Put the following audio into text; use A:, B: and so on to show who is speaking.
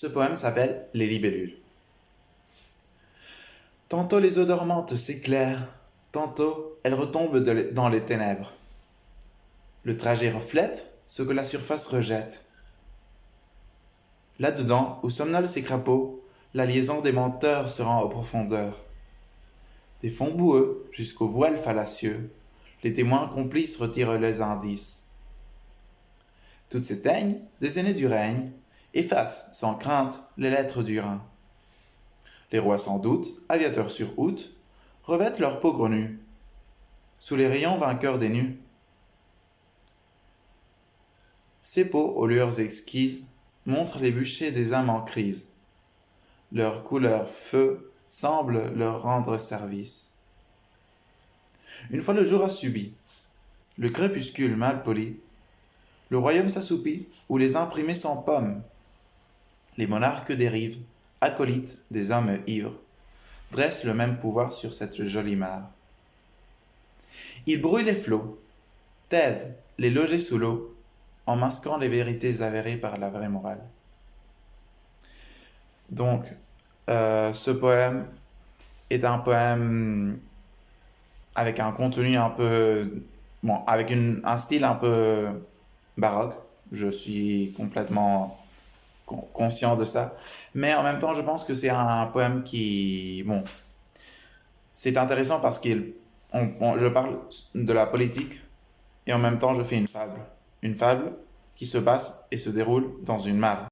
A: Ce poème s'appelle Les libellules. Tantôt les eaux dormantes s'éclairent, tantôt elles retombent dans les ténèbres. Le trajet reflète ce que la surface rejette. Là-dedans, où somnolent ces crapauds, la liaison des menteurs se rend aux profondeurs. Des fonds boueux jusqu'aux voiles fallacieux, les témoins complices retirent les indices. Toutes ces teignes, des aînés du règne, efface sans crainte les lettres du Rhin. Les rois sans doute, aviateurs sur out, revêtent leur peau grenue, sous les rayons vainqueurs des nus. Ces peaux aux lueurs exquises montrent les bûchers des âmes en crise. Leur couleur feu semble leur rendre service. Une fois le jour a subi, le crépuscule mal poli, le royaume s'assoupit où les imprimés sont pommes, les monarques dérivent, acolytes des hommes ivres, dressent le même pouvoir sur cette jolie mare. Ils brouillent les flots, taisent les logés sous l'eau, en masquant les vérités avérées par la vraie morale. Donc, euh, ce poème est un poème avec un contenu un peu... Bon, avec un style un peu baroque. Je suis complètement conscient de ça. Mais en même temps, je pense que c'est un poème qui... Bon, c'est intéressant parce que je parle de la politique et en même temps, je fais une fable. Une fable qui se passe et se déroule dans une mare.